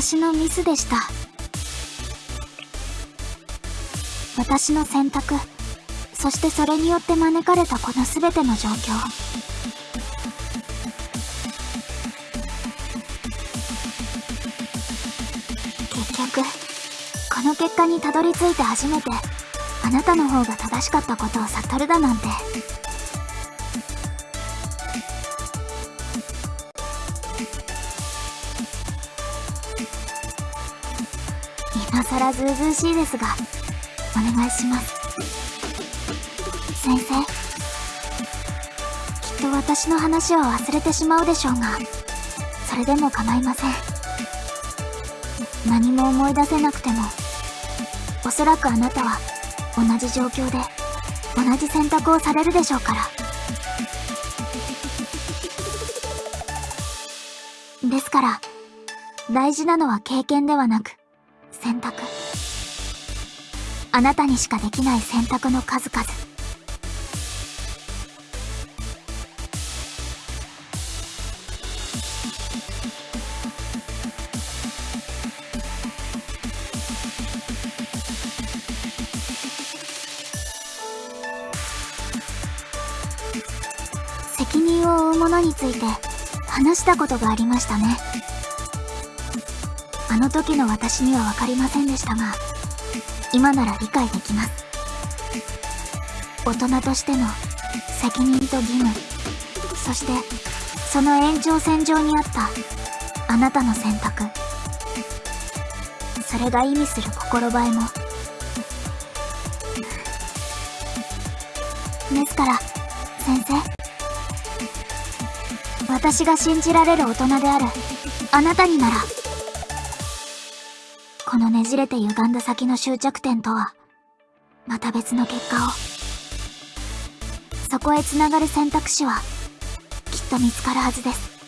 私のミスでした。私の選択。そしてそれによって招かれたこの全ての状況。結局この結果にたどり着いて初めてあなたの方が正しかったことを悟るだなんて。今さらずうずしいですがお願いします。先生きっと私の話を忘れてしまうでしょうがそれでも構いません。何も思い出せなくてもおそらくあなたは同じ状況で同じ選択をされるでしょうから。ですから大事なのは経験ではなく選択。あなたにしかできない選択の数々。責任を負うものについて話したことがありましたね。あの時の私には分かりませんでしたが今なら理解できます。大人としての責任と義務。そしてその延長線上にあったあなたの選択。それが意味する心映えも。ですから先生。私が信じられる大人であるあなたにならじれて歪んだ先の終着点とはまた別の結果を。そこへつながる選択肢はきっと見つかるはずです。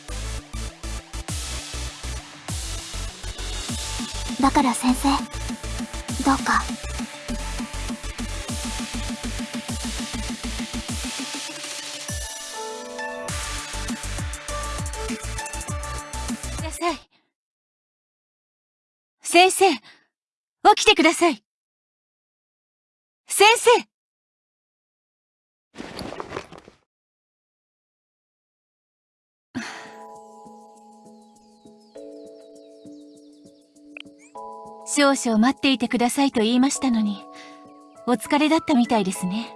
だから先生どうか。ください。先生、起きてください。先生少々待っていてくださいと言いましたのに、お疲れだったみたいですね。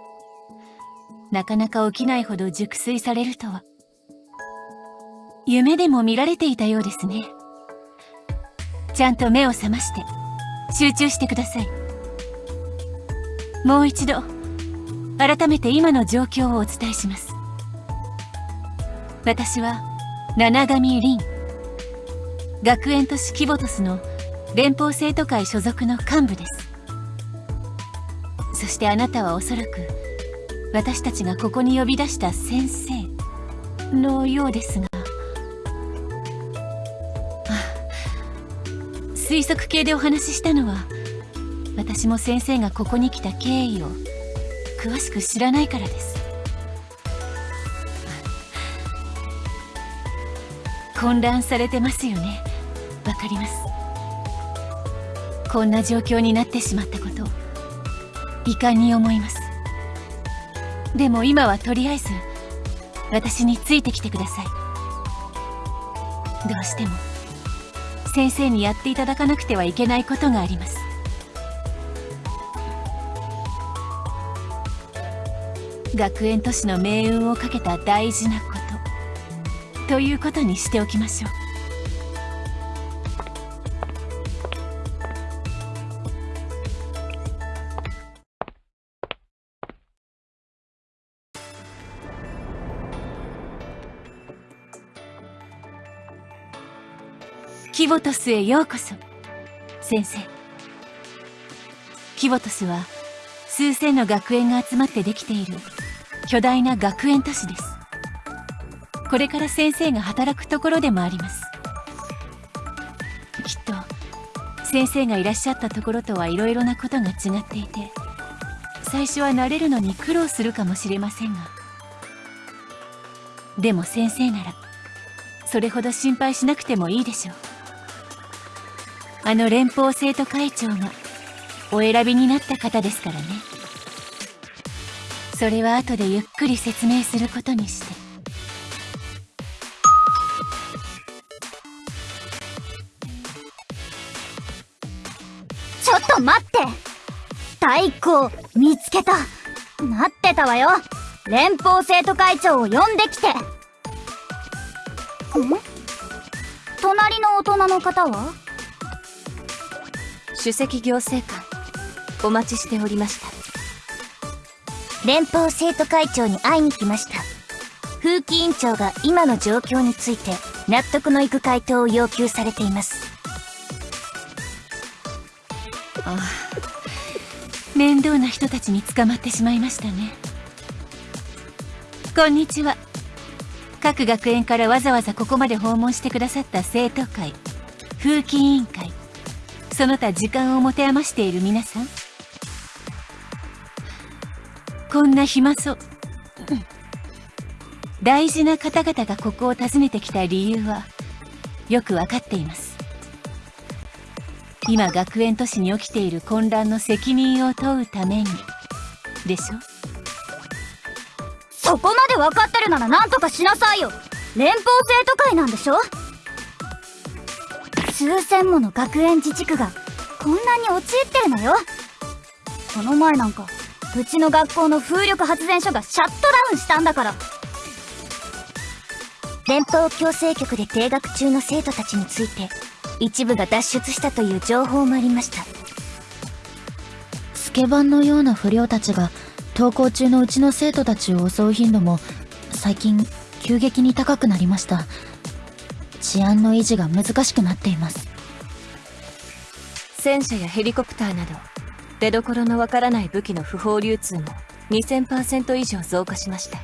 なかなか起きないほど熟睡されるとは。夢でも見られていたようですね。ちゃんと目を覚まして、集中してください。もう一度、改めて今の状況をお伝えします。私は、七神凛。学園都市キボトスの連邦生徒会所属の幹部です。そしてあなたはおそらく、私たちがここに呼び出した先生のようですが、推測系でお話ししたのは私も先生がここに来た経緯を詳しく知らないからです。混乱されてますよね。わかります。こんな状況になってしまったこと遺憾に思います。でも今はとりあえず私についてきてください。どうしても。先生にやっていただかなくてはいけないことがあります。学園都市の命運をかけた大事なこと。ということにしておきましょう。キボトスへようこそ。先生。キボトスは数千の学園が集まってできている巨大な学園都市です。これから先生が働くところでもあります。きっと先生がいらっしゃったところとはいろいろなことが違っていて最初は慣れるのに苦労するかもしれませんが。でも先生ならそれほど心配しなくてもいいでしょう。あの連邦生徒会長がお選びになった方ですからね。それは後でゆっくり説明することにして。ちょっと待って。太鼓見つけた。待ってたわよ。連邦生徒会長を呼んできて。ん？隣の大人の方は？首席行政官お待ちしておりました。連邦生徒会長に会いに来ました。風紀委員長が今の状況について納得のいく回答を要求されています。ああ面倒な人たちに捕まってしまいましたね。こんにちは。各学園からわざわざここまで訪問してくださった生徒会風紀委員会その他時間を持て余している皆さん。こんな暇そう。大事な方々がここを訪ねてきた理由はよくわかっています。今学園都市に起きている混乱の責任を問うために。でしょ？そこまで分かってるなら何とかしなさいよ。連邦生徒会なんでしょ？数千もの学園自治区がこんなに陥ってるのよ。この前なんかうちの学校の風力発電所がシャットダウンしたんだから。連邦矯正局で停学中の生徒たちについて一部が脱出したという情報もありました。スケバンのような不良たちが登校中のうちの生徒たちを襲う頻度も最近急激に高くなりました。治安の維持が難しくなっています。戦車やヘリコプターなど出どころのわからない武器の不法流通も2000%以上増加しました。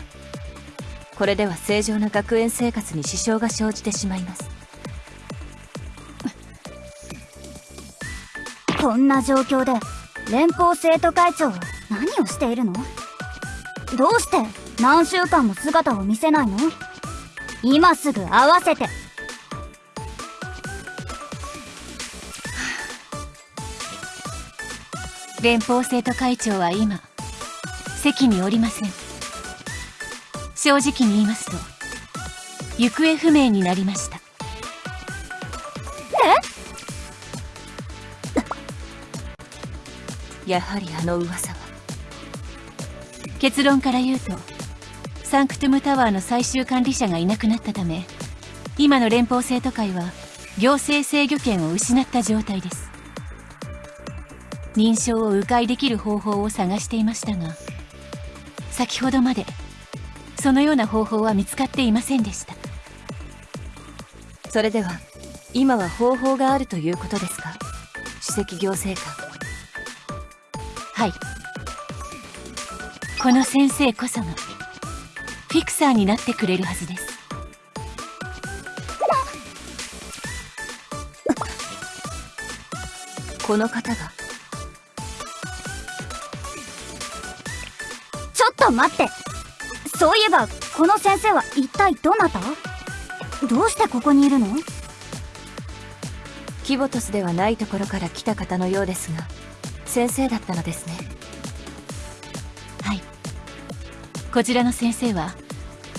これでは正常な学園生活に支障が生じてしまいます。こんな状況で連邦生徒会長は何をしているの？どうして何週間も姿を見せないの？今すぐ会わせて連邦生徒会長は今席におりません。正直に言いますと行方不明になりました。やはりあの噂は。結論から言うとサンクトゥムタワーの最終管理者がいなくなったため今の連邦生徒会は行政制御権を失った状態です認証を迂回できる方法を探していましたが先ほどまでそのような方法は見つかっていませんでした。それでは今は方法があるということですか？首席行政官。はい。この先生こそがフィクサーになってくれるはずです。この方がと待って。そういえばこの先生は一体どなた？どうしてここにいるの？キボトスではないところから来た方のようですが先生だったのですね。はい。こちらの先生は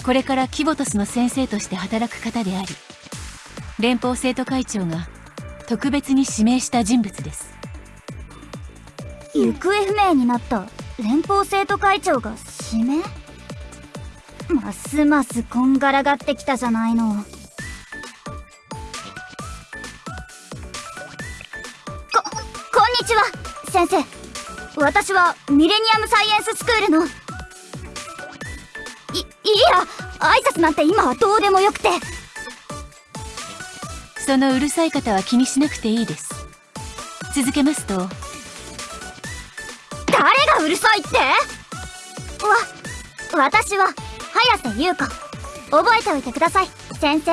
これからキボトスの先生として働く方であり連邦生徒会長が特別に指名した人物です。行方不明になった連邦生徒会長がますますこんがらがってきたじゃないの。ここんにちは先生。私はミレニアムサイエンススクールの。いいや挨拶なんて今はどうでもよくて。そのうるさい方は気にしなくていいです。続けますと。誰がうるさいって？わ私は早瀬優子。覚えておいてください先生。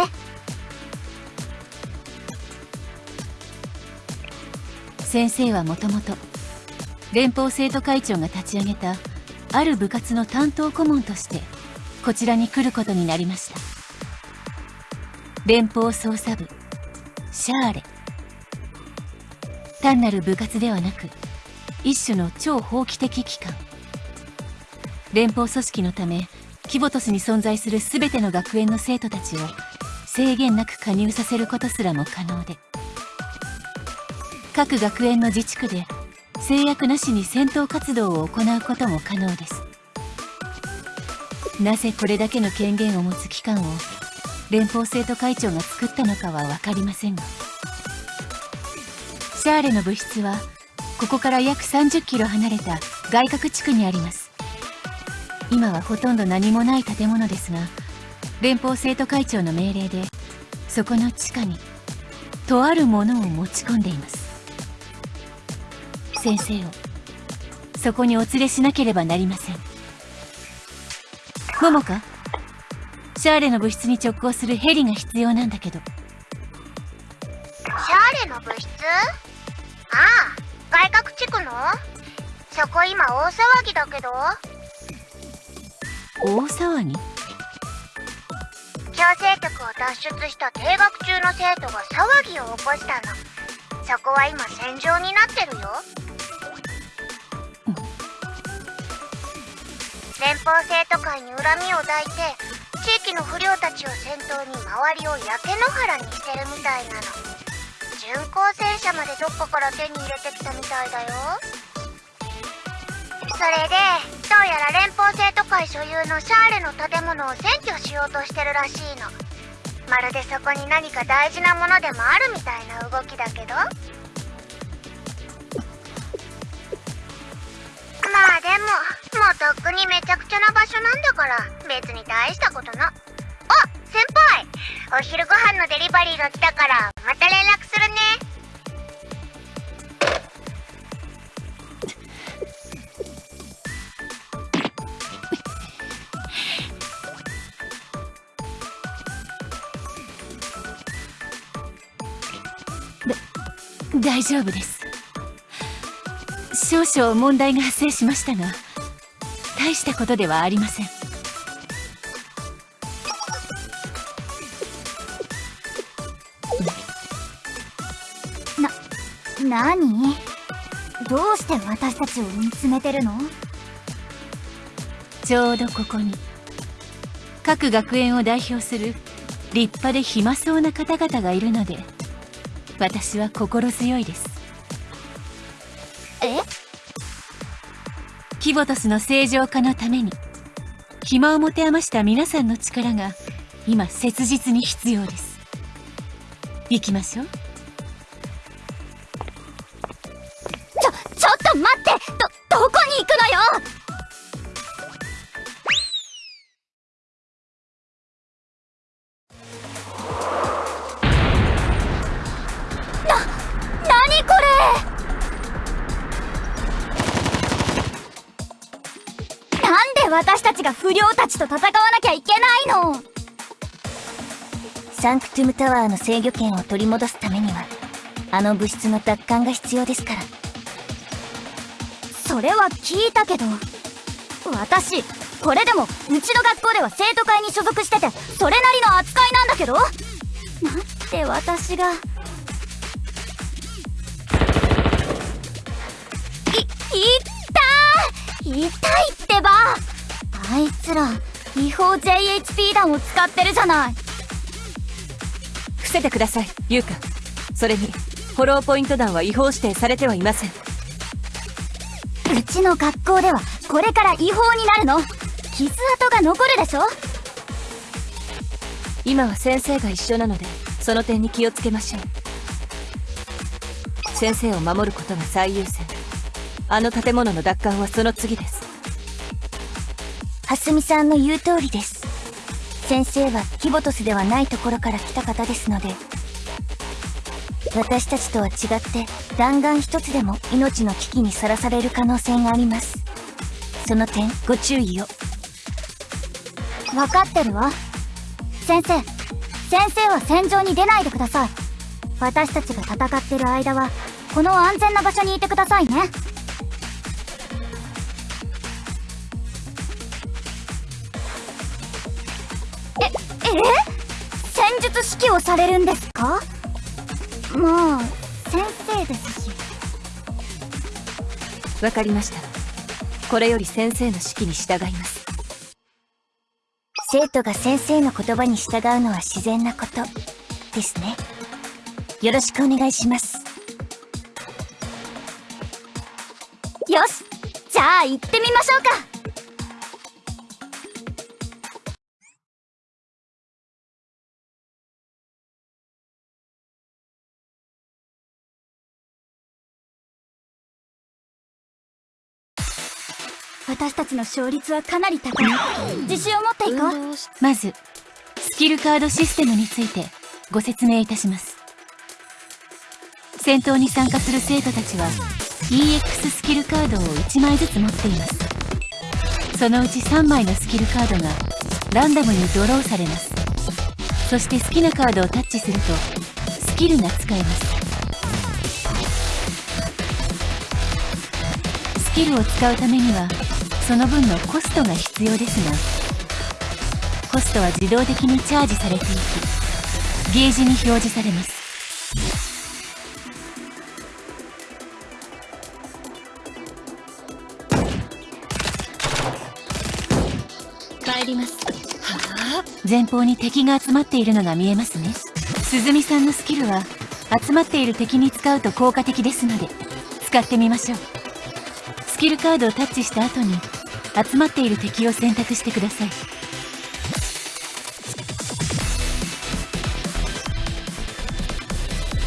先生はもともと連邦生徒会長が立ち上げたある部活の担当顧問としてこちらに来ることになりました。連邦捜査部シャーレ。単なる部活ではなく一種の超法規的機関。連邦組織のためキボトスに存在する全ての学園の生徒たちを制限なく加入させることすらも可能で各学園の自治区で制約なしに戦闘活動を行うことも可能です。なぜこれだけの権限を持つ機関を連邦生徒会長が作ったのかは分かりませんがシャーレの部室はここから約30キロ離れた外郭地区にあります。今はほとんど何もない建物ですが連邦生徒会長の命令でそこの地下にとあるものを持ち込んでいます。先生をそこにお連れしなければなりません。桃かシャーレの部室に直行するヘリが必要なんだけど。シャーレの部室？ああ外郭地区の？そこ今大騒ぎだけど？大騒ぎ。強制局を脱出した停学中の生徒が騒ぎを起こしたの。そこは今戦場になってるよ。連邦生徒会に恨みを抱いて地域の不良たちを先頭に周りを焼け野原にしてるみたいなの。巡航戦車までどっかから手に入れてきたみたいだよそれでどうやら連邦生徒会所有のシャーレの建物を占拠しようとしてるらしいの。まるでそこに何か大事なものでもあるみたいな動きだけど。まあでももうとっくにめちゃくちゃな場所なんだから別に大したことな。あ先輩お昼ご飯のデリバリーが来たからまた連絡するね。大丈夫です。少々問題が発生しましたが大したことではありません。な、なにどうして私たちを見つめてるの？ちょうどここに各学園を代表する立派で暇そうな方々がいるので私は心強いです。え？キボトスの正常化のために暇を持て余した皆さんの力が今切実に必要です。行きましょうたちと戦わなきゃいけないの。サンクトゥムタワーの制御権を取り戻すためにはあの物質の奪還が必要ですから。それは聞いたけど私これでもうちの学校では生徒会に所属しててそれなりの扱いなんだけど？なんで私が。いい痛い痛いってばあいつら違法 JHP 弾を使ってるじゃない。伏せてくださいユウカそれにフォローポイント弾は違法指定されてはいません。うちの学校ではこれから違法になるの。傷跡が残るでしょ。今は先生が一緒なのでその点に気をつけましょう。先生を守ることが最優先。あの建物の奪還はその次です蓮見さんの言う通りです。先生はキボトスではないところから来た方ですので私たちとは違って弾丸一つでも命の危機にさらされる可能性があります。その点ご注意を。分かってるわ。先生先生は戦場に出ないでください。私たちが戦ってる間はこの安全な場所にいてくださいね。戦術指揮をされるんですか？まあ先生ですし。わかりました。これより先生の指揮に従います。生徒が先生の言葉に従うのは自然なことですね。よろしくお願いします。よしじゃあ行ってみましょうか私たちの勝率はかなり高い。自信を持っていこう。まずスキルカードシステムについてご説明いたします。戦闘に参加する生徒たちは EX スキルカードを1枚ずつ持っています。そのうち3枚のスキルカードがランダムにドローされます。そして好きなカードをタッチするとスキルが使えます。スキルを使うためにはその分のコストが必要ですがコストは自動的にチャージされていきゲージに表示されます。帰ります。前方に敵が集まっているのが見えますね。鈴見さんのスキルは集まっている敵に使うと効果的ですので使ってみましょう。スキルカードをタッチした後に集まっている敵を選択してください。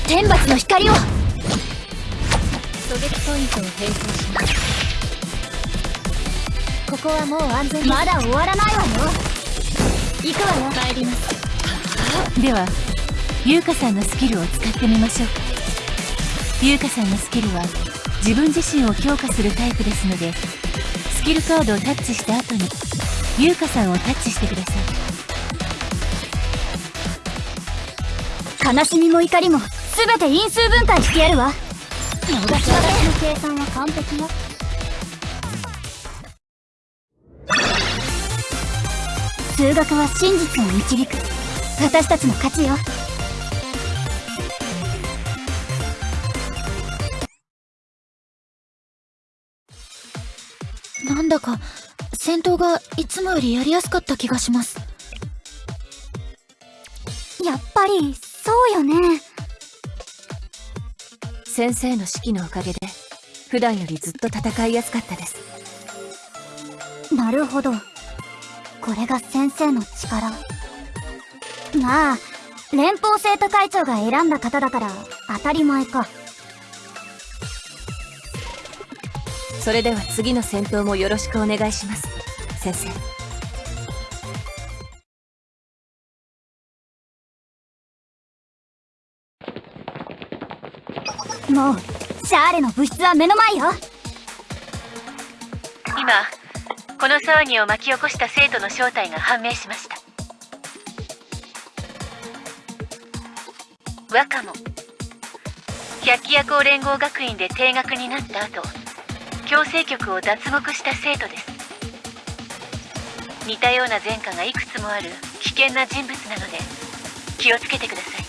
天罰の光を。狙撃ポイントを変更します。ここはもう安全まだ終わらないわよ。行くわよ。帰ります。では優香さんのスキルを使ってみましょう。か優香さんのスキルは自分自身を強化するタイプですのでスキルカードをタッチした後に優香さんをタッチしてください。悲しみも怒りも全て因数分解してやるわ。私の計算は完璧よ。数学は真実を導く。私たちの勝ちよだか戦闘がいつもよりやりやすかった気がします。やっぱりそうよね。先生の指揮のおかげで普段よりずっと戦いやすかったです。なるほど。これが先生の力。まあ連邦生徒会長が選んだ方だから当たり前かそれでは次の戦闘もよろしくお願いします。先生。もうシャーレの物質は目の前よ。今この騒ぎを巻き起こした生徒の正体が判明しました。若者百鬼夜行連合学院で定額になった後強制局を脱獄した生徒です。似たような前科がいくつもある危険な人物なので気をつけてください。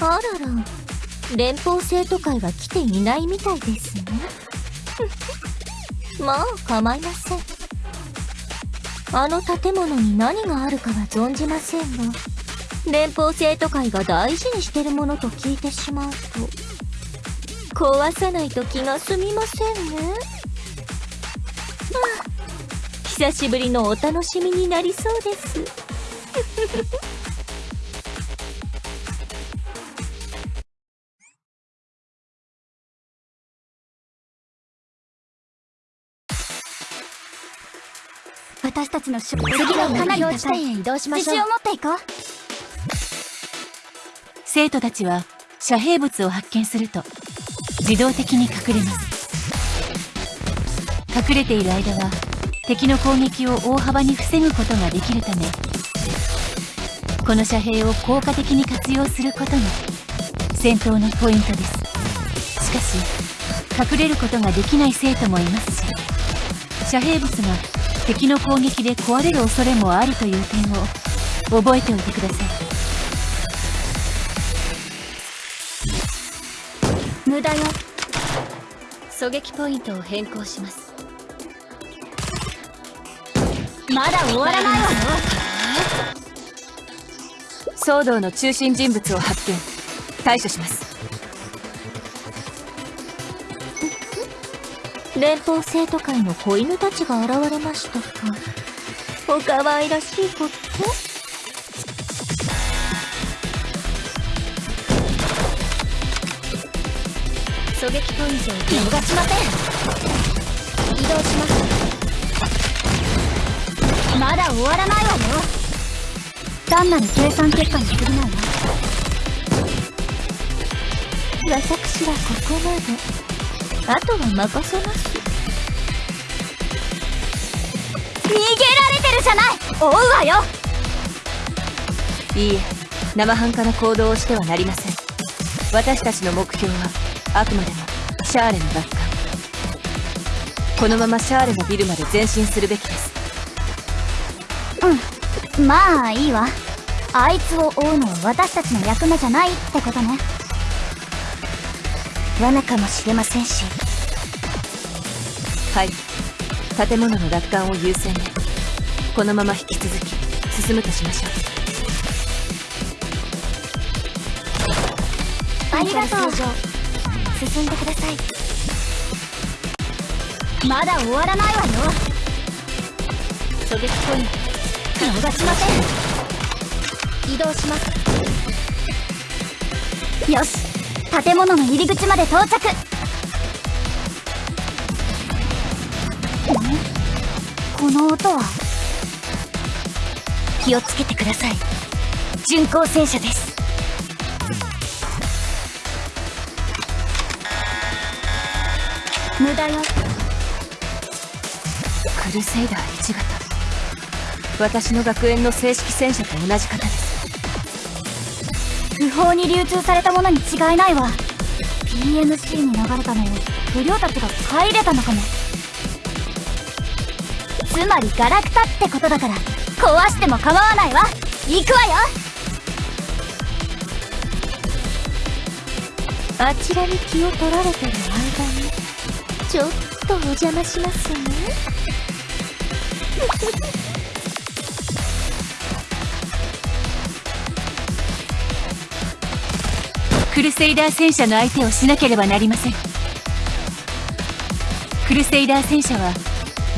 あらら連邦生徒会は来ていないみたいですね。まあ構いません。あの建物に何があるかは存じませんが。連邦生徒会が大事にしてるものと聞いてしまうと壊さないと気が済みませんね。まあ久しぶりのお楽しみになりそうです。私たちの次はかなり高い。へ移動しましょう自信を持っていこう生徒たちは遮蔽物を発見すると自動的に隠れます。隠れている間は敵の攻撃を大幅に防ぐことができるためこの遮蔽を効果的に活用することが戦闘のポイントです。しかし隠れることができない生徒もいますし遮蔽物が敵の攻撃で壊れる恐れもあるという点を覚えておいてください。無駄よ狙撃ポイントを変更します。まだ終わらないわ。よ騒動の中心人物を発見。対処します。連邦生徒会の子犬たちが現れましたか。お可愛らしいこと狙撃ポイントを逃しません移動しますまだ終わらないわよ単なる計算結果に過ぎないわ私はここまであとは任せます逃げられてるじゃない。追うわよ。いいえ。生半可な行動をしてはなりません。私たちの目標はあくまでもシャーレの奪還このままシャーレのビルまで前進するべきです。うん。まあいいわ。あいつを追うのは私たちの役目じゃないってことね。罠かもしれませんし。はい。建物の奪還を優先で。このまま引き続き進むとしましょう。ありがとう進んでください。まだ終わらないわよ。狙撃ポイント。逃しません。移動します。よし。建物の入り口まで到着。この音は？気をつけてください。巡航戦車です。無駄よ。クルセイダー1型。私の学園の正式戦車と同じ型です。不法に流通されたものに違いないわ。PMC に流れたのを不良たちが買い入れたのかも。つまりガラクタってことだから壊しても構わないわ。行くわよ。あちらに気を取られてる間にちょっとお邪魔しますね。クルセイダー戦車の相手をしなければなりません。クルセイダー戦車は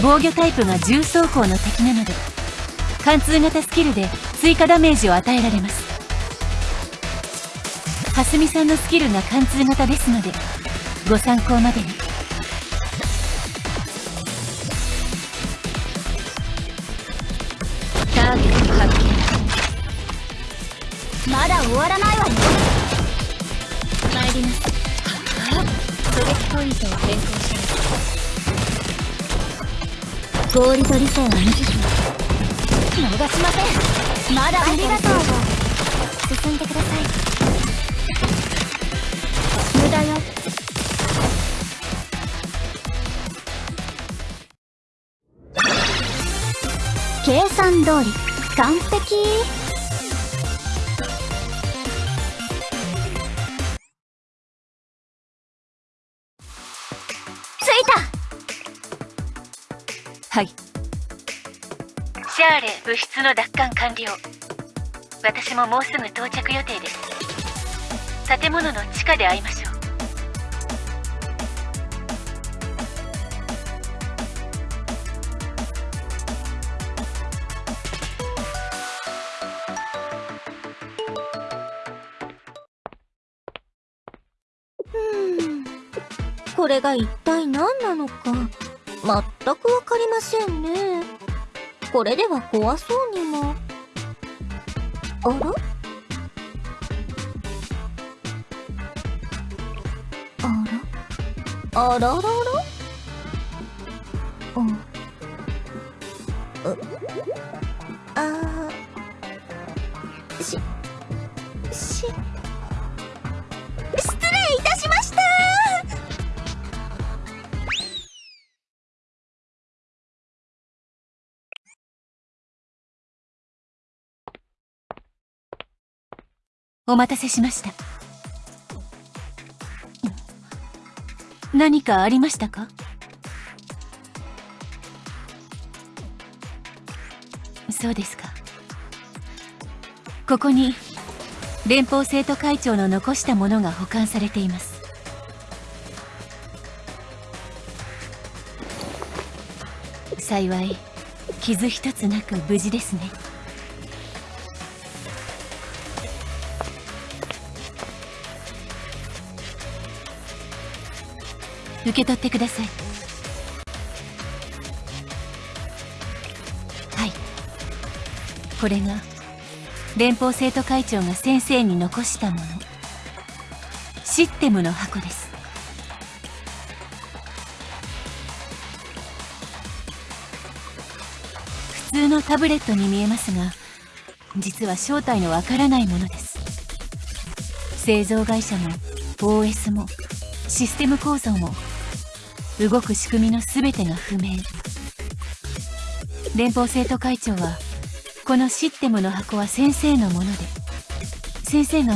防御タイプが重装甲の敵なので貫通型スキルで追加ダメージを与えられます。蓮見さんのスキルが貫通型ですのでご参考までに。まだ終わらないわよ参ります狙撃ポイントを変更します合理と理性は無慈悲逃しませんまだありがとう進んでください。無駄よ計算通り完璧はい。シャーレ物質の奪還完了。私ももうすぐ到着予定です。建物の地下で会いましょう。これが一体何なのか全くわかりませんね。これでは怖そうにも。あら？あら？あららら？うんうあししお待たせしました。何かありましたか？そうですか。ここに連邦生徒会長の残したものが保管されています。幸い傷一つなく無事ですね。受け取ってください。はい。これが連邦生徒会長が先生に残したもの。システムの箱です。普通のタブレットに見えますが実は正体のわからないものです。製造会社も OS もシステム構造も動く仕組みの全てが不明。連邦生徒会長はこのシステムの箱は先生のもので先生が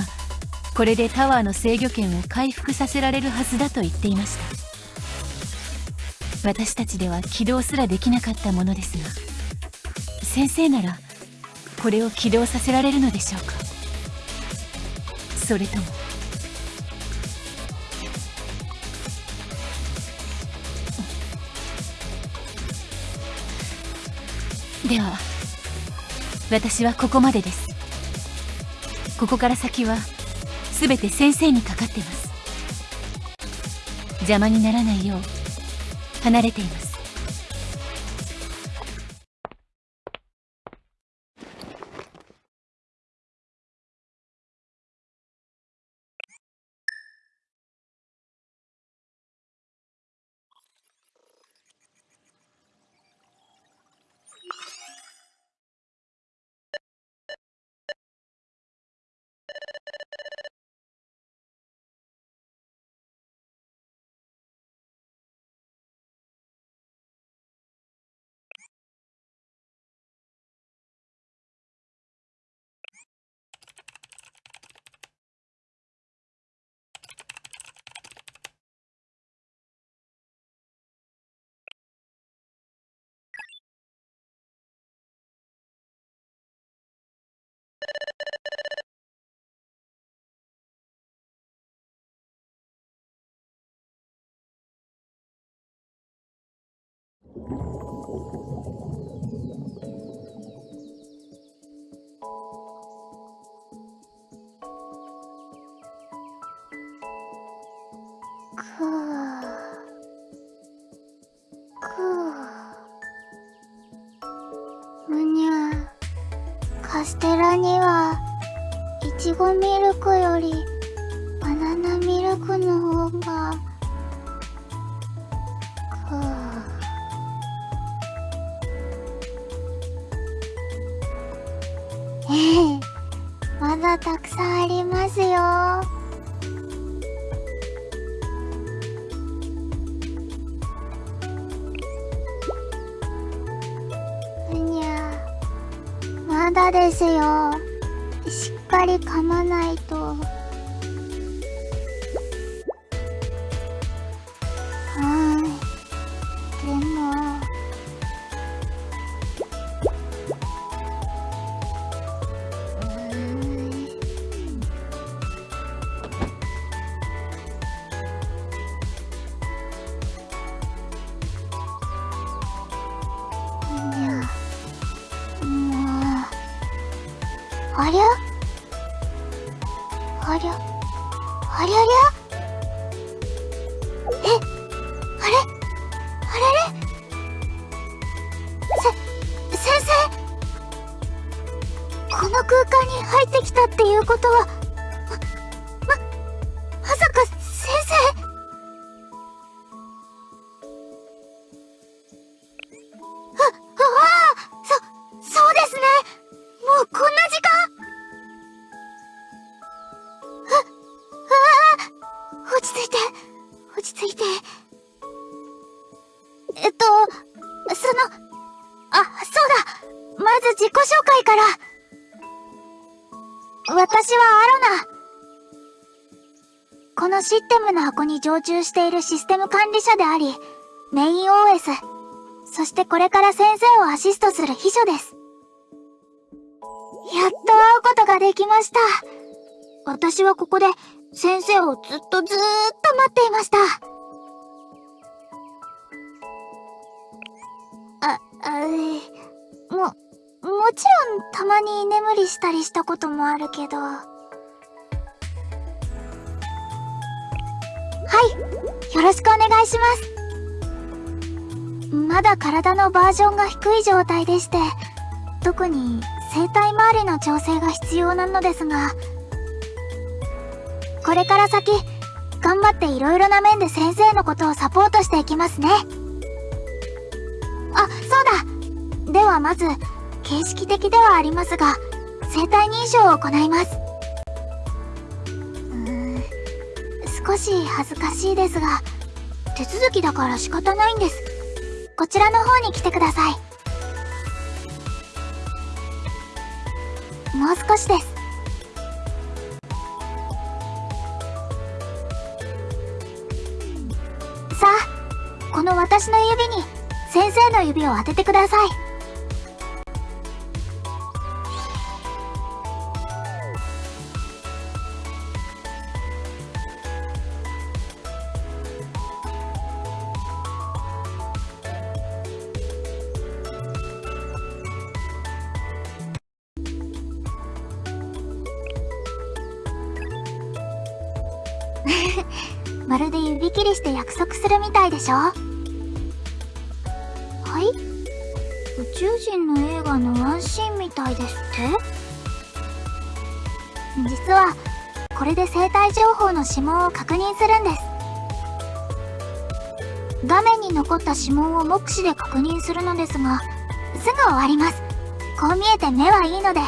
これでタワーの制御権を回復させられるはずだと言っていました。私たちでは起動すらできなかったものですが先生ならこれを起動させられるのでしょうか。それともでは私はここまでです。ここから先は全て先生にかかってます。邪魔にならないよう離れています。カステラにはいちごミルクよりバナナミルクの方がですよ。しっかり噛まないと。に常駐しているシステム管理者であり、メイン OS、そしてこれから先生をアシストする秘書です。やっと会うことができました。私はここで先生をずっとずーっと待っていました。あ、あ、も、もちろんたまに居眠りしたりしたこともあるけど。はい、よろしくお願いします。まだ体のバージョンが低い状態でして、特に生体周りの調整が必要なのですが、これから先、頑張って色々な面で先生のことをサポートしていきますね。あ、そうだではまず、形式的ではありますが、生体認証を行います。少し恥ずかしいですが、手続きだから仕方ないんです。こちらの方に来てください。もう少しです。さあこの私の指に先生の指を当ててください。まるで指切りして約束するみたいでしょ？はい？宇宙人の映画のワンシーンみたいですって？実はこれで生体情報の指紋を確認するんです。画面に残った指紋を目視で確認するのですがすぐ終わります。こう見えて目はいいので。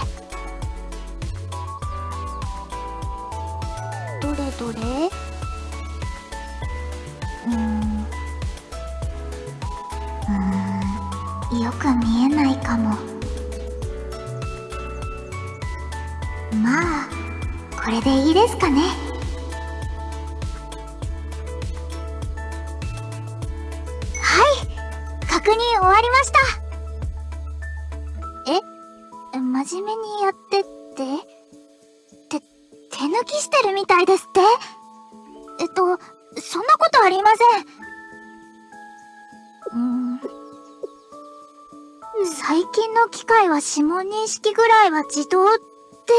最近の機械は指紋認識ぐらいは自動で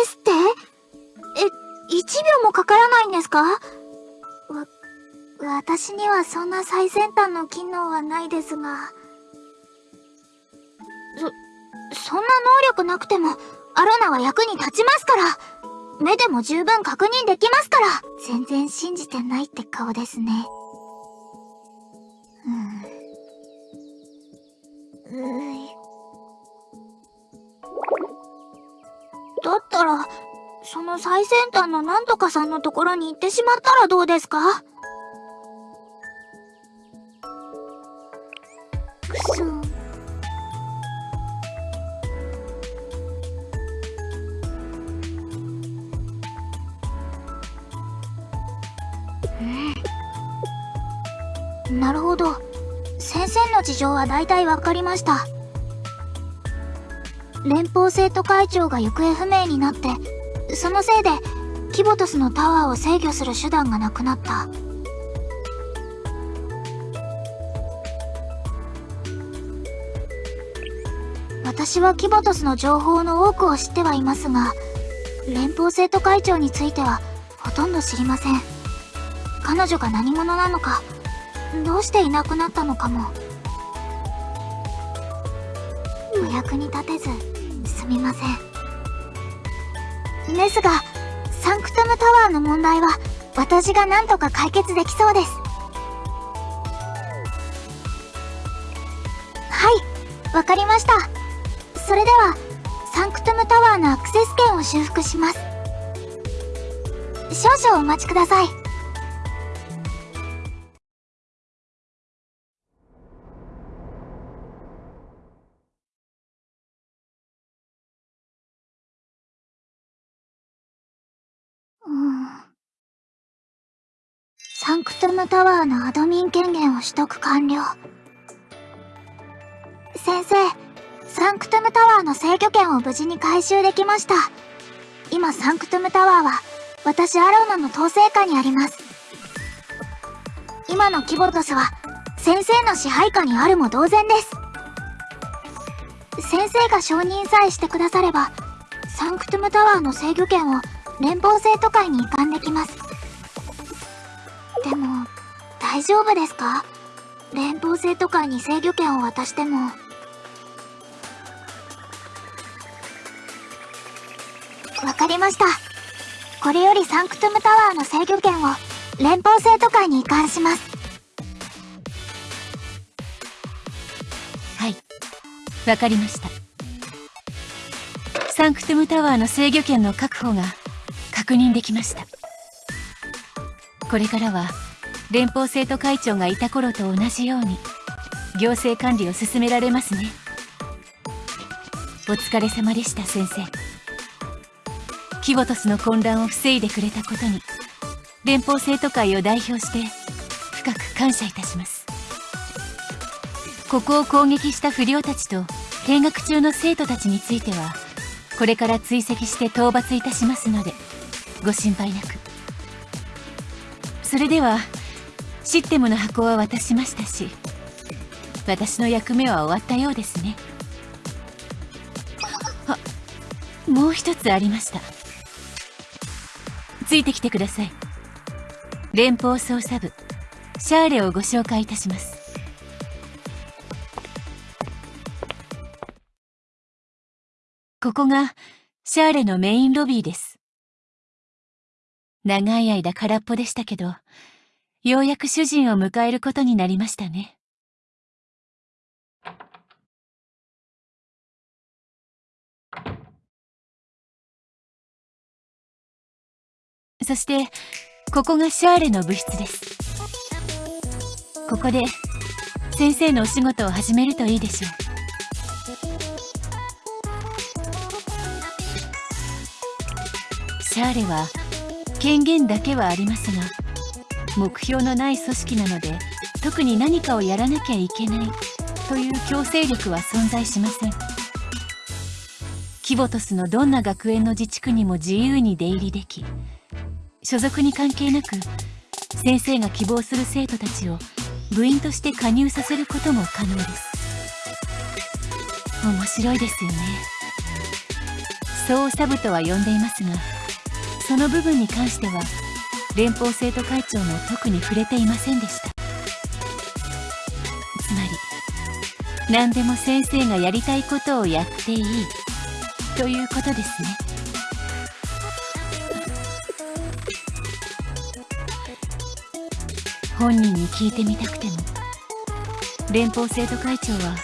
すって？え、1秒もかからないんですか？わ、私にはそんな最先端の機能はないですが。そ、そんな能力なくても、アロナは役に立ちますから目でも十分確認できますから全然信じてないって顔ですね。うん。うい。だったら、その最先端のなんとかさんのところに行ってしまったらどうですか？くそ。なるほど。先生の事情は大体わかりました。連邦生徒会長が行方不明になってそのせいでキボトスのタワーを制御する手段がなくなった。私はキボトスの情報の多くを知ってはいますが連邦生徒会長についてはほとんど知りません。彼女が何者なのかどうしていなくなったのかも。お役に立てず。みません。ですがサンクトムタワーの問題は私が何とか解決できそうです。はいわかりました。それではサンクトムタワーのアクセス権を修復します。少々お待ちください。ムタワーのアドミン権限を取得完了。先生、サンクトゥムタワーの制御権を無事に回収できました。今、サンクトゥムタワーは、私アローナの統制下にあります。今のキヴォトスは、先生の支配下にあるも同然です。先生が承認さえしてくだされば、サンクトゥムタワーの制御権を連邦生徒会に移管できます。でも、大丈夫ですか？連邦生徒会に制御権を渡しても。わかりました。これよりサンクトゥムタワーの制御権を連邦生徒会に移管します。はい。わかりました。サンクトゥムタワーの制御権の確保が確認できましたこれからは連邦生徒会長がいた頃と同じように行政管理を進められますね。お疲れ様でした先生。キボトスの混乱を防いでくれたことに連邦生徒会を代表して深く感謝いたします。ここを攻撃した不良たちと見学中の生徒たちについてはこれから追跡して討伐いたしますのでご心配なく。それではシステムの箱は渡しましたし私の役目は終わったようですね。あもう一つありました。ついてきてください。連邦捜査部シャーレをご紹介いたします。ここがシャーレのメインロビーです。長い間空っぽでしたけど、ようやく主人を迎えることになりましたね。そして、ここがシャーレの部室です。ここで、先生のお仕事を始めるといいでしょう。シャーレは権限だけはありますが目標のない組織なので特に何かをやらなきゃいけないという強制力は存在しません。キボトスのどんな学園の自治区にも自由に出入りでき所属に関係なく先生が希望する生徒たちを部員として加入させることも可能です。面白いですよね。そうサブとは呼んでいますがその部分に関しては連邦生徒会長も特に触れていませんでした。つまり何でも先生がやりたいことをやっていいということですね。本人に聞いてみたくても連邦生徒会長は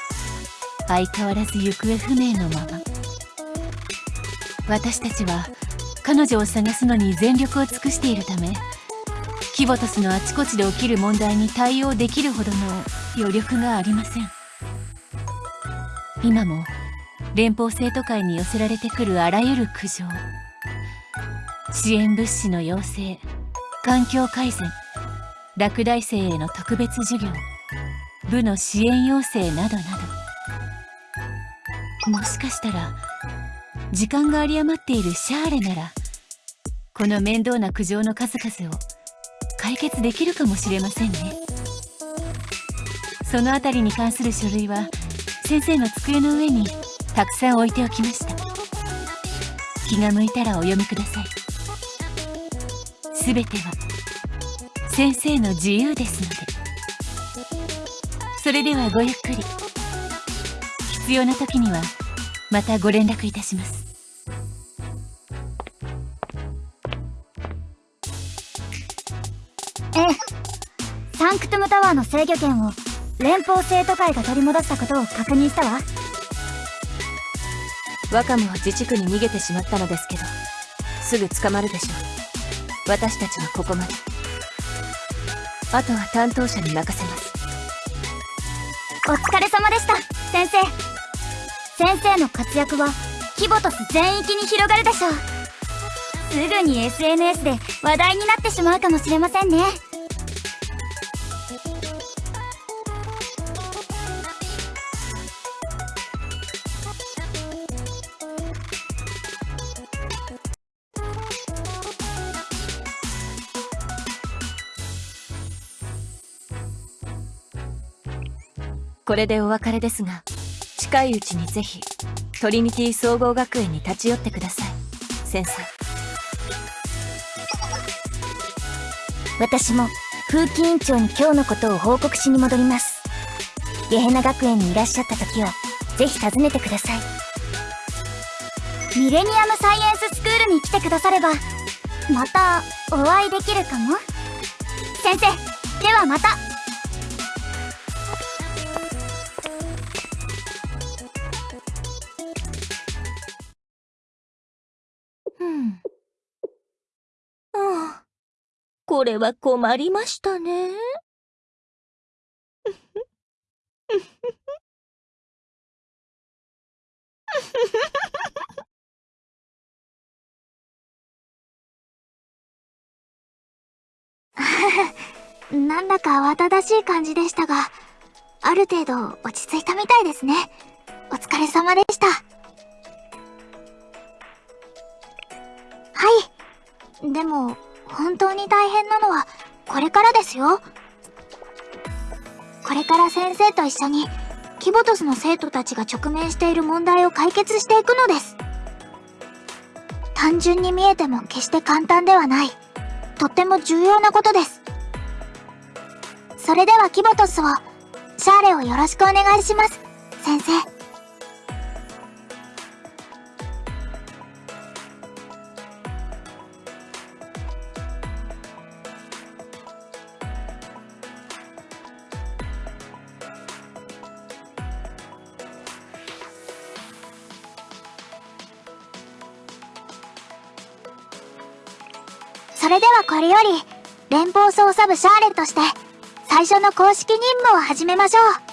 相変わらず行方不明のまま。私たちは彼女を探すのに全力を尽くしているためキボトスのあちこちで起きる問題に対応できるほどの余力がありません。今も連邦生徒会に寄せられてくるあらゆる苦情支援物資の要請環境改善落第生への特別授業部の支援要請などなど。もしかしたら時間が有り余っているシャーレならこの面倒な苦情の数々を解決できるかもしれませんね。そのあたりに関する書類は先生の机の上にたくさん置いておきました。気が向いたらお読みください。すべては先生の自由ですので。それではごゆっくり。必要な時にはまたご連絡いたします。ンクトゥムタワーの制御権を連邦生徒会が取り戻したことを確認したわ。ワカムは自治区に逃げてしまったのですけどすぐ捕まるでしょう。私たちはここまで。あとは担当者に任せます。お疲れ様でした先生。先生の活躍はキボトス全域に広がるでしょう。すぐに SNS で話題になってしまうかもしれませんねこれでお別れですが近いうちにぜひトリニティ総合学園に立ち寄ってください。先生私も風紀委員長に今日のことを報告しに戻ります。ゲヘナ学園にいらっしゃった時はぜひ訪ねてください。ミレニアムサイエンススクールに来てくださればまたお会いできるかも。先生ではまた。これは困りましたね。なんだか慌ただしい感じでしたがある程度落ち着いたみたいですね。お疲れ様でした。はい。でも本当に大変なのはこれからですよ。これから先生と一緒にキボトスの生徒たちが直面している問題を解決していくのです。単純に見えても決して簡単ではない。とっても重要なことです。それではキボトスをシャーレをよろしくお願いします。先生。これより連邦捜査部シャーレンとして最初の公式任務を始めましょう。